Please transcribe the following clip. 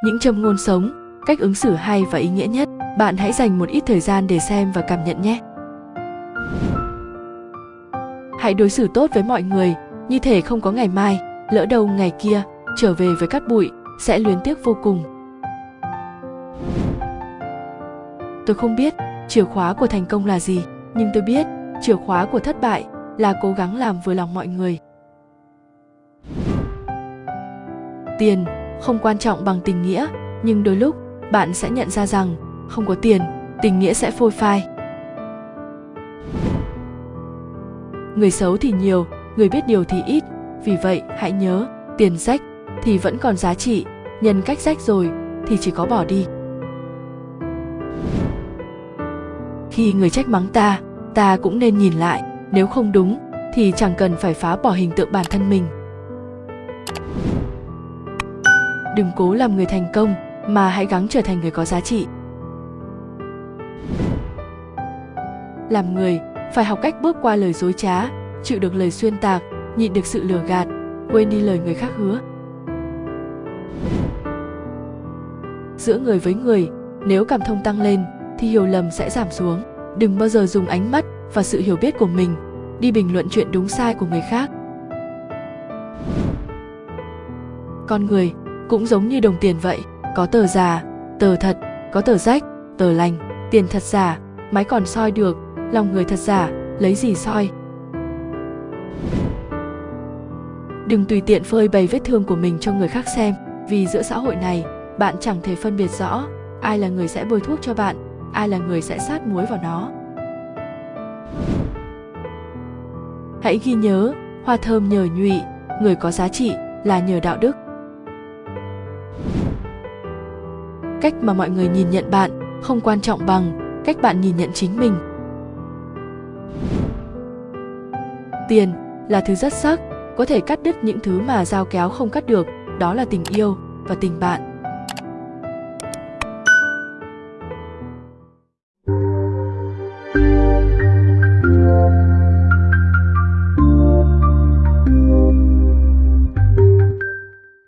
những châm ngôn sống, cách ứng xử hay và ý nghĩa nhất. Bạn hãy dành một ít thời gian để xem và cảm nhận nhé. Hãy đối xử tốt với mọi người, như thể không có ngày mai, lỡ đâu ngày kia, trở về với cát bụi, sẽ luyến tiếc vô cùng. Tôi không biết chìa khóa của thành công là gì, nhưng tôi biết chìa khóa của thất bại là cố gắng làm vừa lòng mọi người. Tiền không quan trọng bằng tình nghĩa, nhưng đôi lúc, bạn sẽ nhận ra rằng, không có tiền, tình nghĩa sẽ phôi phai. Người xấu thì nhiều, người biết điều thì ít, vì vậy hãy nhớ, tiền rách thì vẫn còn giá trị, nhân cách rách rồi thì chỉ có bỏ đi. Khi người trách mắng ta ta cũng nên nhìn lại, nếu không đúng thì chẳng cần phải phá bỏ hình tượng bản thân mình. Đừng cố làm người thành công, mà hãy gắng trở thành người có giá trị. Làm người, phải học cách bước qua lời dối trá, chịu được lời xuyên tạc, nhịn được sự lừa gạt, quên đi lời người khác hứa. Giữa người với người, nếu cảm thông tăng lên, thì hiểu lầm sẽ giảm xuống. Đừng bao giờ dùng ánh mắt và sự hiểu biết của mình đi bình luận chuyện đúng sai của người khác. Con người cũng giống như đồng tiền vậy. Có tờ giả tờ thật, có tờ rách, tờ lành, tiền thật giả máy còn soi được, lòng người thật giả, lấy gì soi? Đừng tùy tiện phơi bày vết thương của mình cho người khác xem, vì giữa xã hội này, bạn chẳng thể phân biệt rõ ai là người sẽ bôi thuốc cho bạn, ai là người sẽ sát muối vào nó. Hãy ghi nhớ, hoa thơm nhờ nhụy, người có giá trị là nhờ đạo đức. Cách mà mọi người nhìn nhận bạn không quan trọng bằng cách bạn nhìn nhận chính mình. Tiền là thứ rất sắc, có thể cắt đứt những thứ mà dao kéo không cắt được, đó là tình yêu và tình bạn.